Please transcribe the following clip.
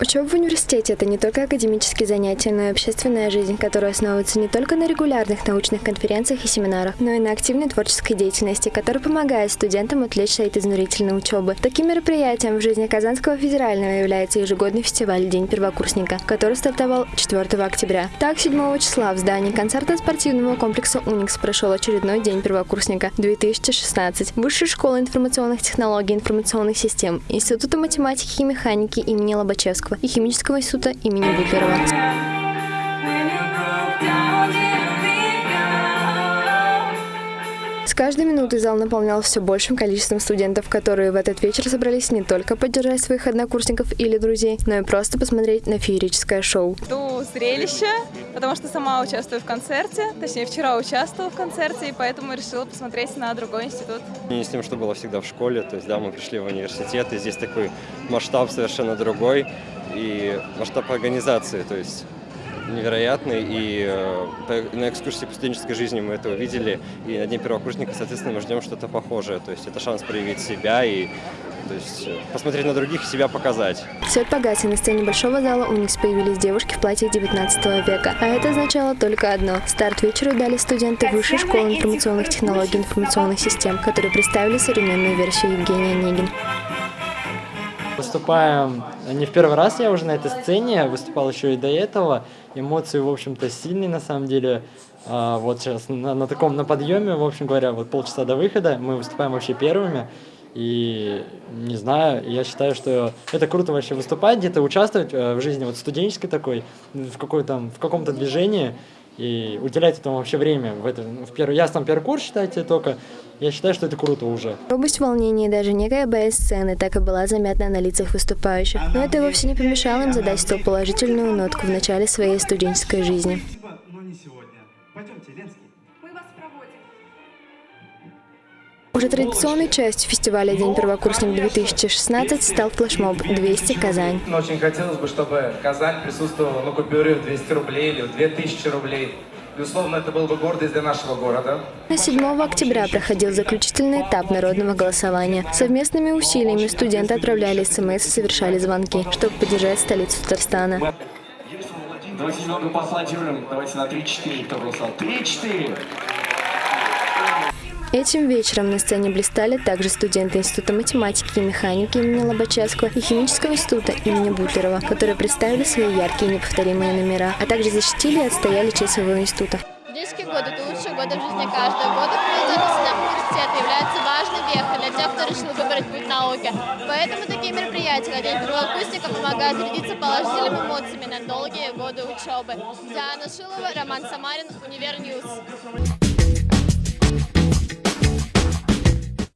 Учеба в университете – это не только академические занятия, но и общественная жизнь, которая основывается не только на регулярных научных конференциях и семинарах, но и на активной творческой деятельности, которая помогает студентам отвлечься от изнурительной учебы. Таким мероприятием в жизни Казанского федерального является ежегодный фестиваль «День первокурсника», который стартовал 4 октября. Так, 7 числа в здании концертно-спортивного комплекса «Уникс» прошел очередной День первокурсника 2016. Высшая школа информационных технологий и информационных систем, Института математики и механики имени Лобачевского и химического института имени Бутлерова. Каждой минутой зал наполнял все большим количеством студентов, которые в этот вечер собрались не только поддержать своих однокурсников или друзей, но и просто посмотреть на феерическое шоу. Жду зрелище, потому что сама участвую в концерте, точнее вчера участвовала в концерте, и поэтому решила посмотреть на другой институт. Не с тем, что было всегда в школе, то есть да, мы пришли в университет, и здесь такой масштаб совершенно другой, и масштаб организации, то есть невероятный, и э, на экскурсии по студенческой жизни мы это увидели, и на Дне первокурсника, соответственно, мы ждем что-то похожее, то есть это шанс проявить себя и то есть э, посмотреть на других и себя показать. Свет погас, и на сцене большого зала у них появились девушки в платье 19 века. А это означало только одно. Старт вечеру дали студенты Высшей школы информационных технологий и информационных систем, которые представили современную версию Евгения Онегин. Выступаем не в первый раз я уже на этой сцене, выступал еще и до этого. Эмоции, в общем-то, сильные на самом деле. А, вот сейчас на, на таком, на подъеме, в общем говоря, вот полчаса до выхода мы выступаем вообще первыми. И не знаю, я считаю, что это круто вообще выступать, где-то участвовать э, в жизни вот студенческой такой, в, какой-то, в каком-то движении и уделять этому вообще время. В, это, в первый, я сам первый курс, считайте, только я считаю, что это круто уже. Робость, волнение и даже некая боязнь сцены так и была заметна на лицах выступающих. Но это вовсе не помешало им задать столь положительную нотку в начале своей студенческой жизни. Но не сегодня. Пойдемте, Ленский. Уже традиционной частью фестиваля «День первокурсник-2016» стал флешмоб «200 Казань». Очень хотелось бы, чтобы Казань присутствовала на купюре в 200 рублей или в 2000 рублей. Безусловно, это был бы гордость для нашего города. На 7 октября проходил заключительный этап народного голосования. Совместными усилиями студенты отправляли смс и совершали звонки, чтобы поддержать столицу Татарстана. Давайте немного поаплодируем. Давайте на 3-4, кто голосовал. 3-4! Этим вечером на сцене блистали также студенты Института математики и механики имени Лобачевского и Химического института имени Бутлерова, которые представили свои яркие и неповторимые номера, а также защитили и отстояли честь своего института. Студенческий год – это лучшие годы в жизни каждого. Годы записи университета являются важной вехой для тех, кто решил выбрать путь науки. Поэтому такие мероприятия, как День первокурсника, помогают зарядиться положительными эмоциями на долгие годы учебы. Диана Шилова, Роман Самарин, Универньюз.